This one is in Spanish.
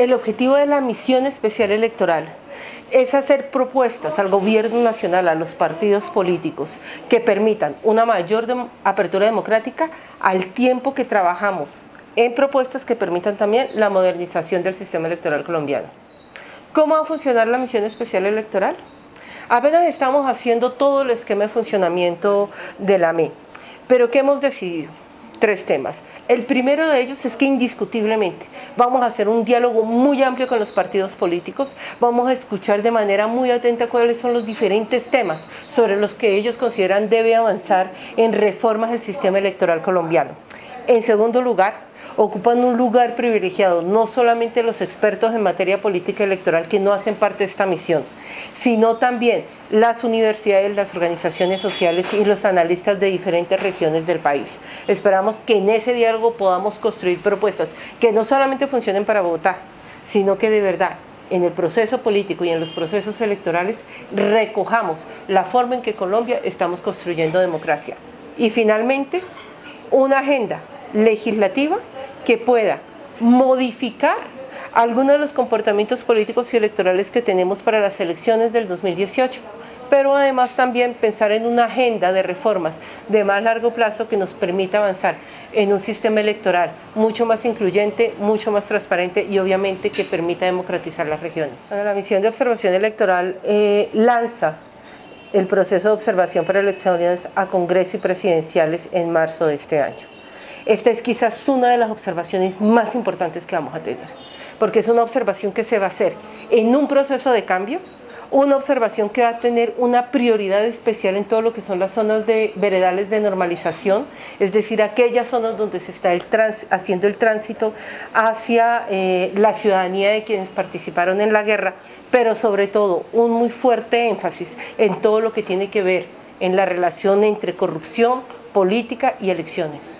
El objetivo de la misión especial electoral es hacer propuestas al gobierno nacional, a los partidos políticos, que permitan una mayor apertura democrática al tiempo que trabajamos en propuestas que permitan también la modernización del sistema electoral colombiano. ¿Cómo va a funcionar la misión especial electoral? Apenas estamos haciendo todo el esquema de funcionamiento de la ME, pero ¿qué hemos decidido? Tres temas. El primero de ellos es que indiscutiblemente vamos a hacer un diálogo muy amplio con los partidos políticos, vamos a escuchar de manera muy atenta cuáles son los diferentes temas sobre los que ellos consideran debe avanzar en reformas del sistema electoral colombiano. En segundo lugar, ocupan un lugar privilegiado, no solamente los expertos en materia política electoral que no hacen parte de esta misión, sino también las universidades, las organizaciones sociales y los analistas de diferentes regiones del país. Esperamos que en ese diálogo podamos construir propuestas que no solamente funcionen para Bogotá, sino que de verdad en el proceso político y en los procesos electorales recojamos la forma en que Colombia estamos construyendo democracia. Y finalmente, una agenda legislativa que pueda modificar algunos de los comportamientos políticos y electorales que tenemos para las elecciones del 2018, pero además también pensar en una agenda de reformas de más largo plazo que nos permita avanzar en un sistema electoral mucho más incluyente, mucho más transparente y obviamente que permita democratizar las regiones. La misión de observación electoral eh, lanza el proceso de observación para elecciones a Congreso y presidenciales en marzo de este año. Esta es quizás una de las observaciones más importantes que vamos a tener, porque es una observación que se va a hacer en un proceso de cambio, una observación que va a tener una prioridad especial en todo lo que son las zonas de veredales de normalización, es decir, aquellas zonas donde se está haciendo el tránsito hacia eh, la ciudadanía de quienes participaron en la guerra, pero sobre todo un muy fuerte énfasis en todo lo que tiene que ver en la relación entre corrupción, política y elecciones.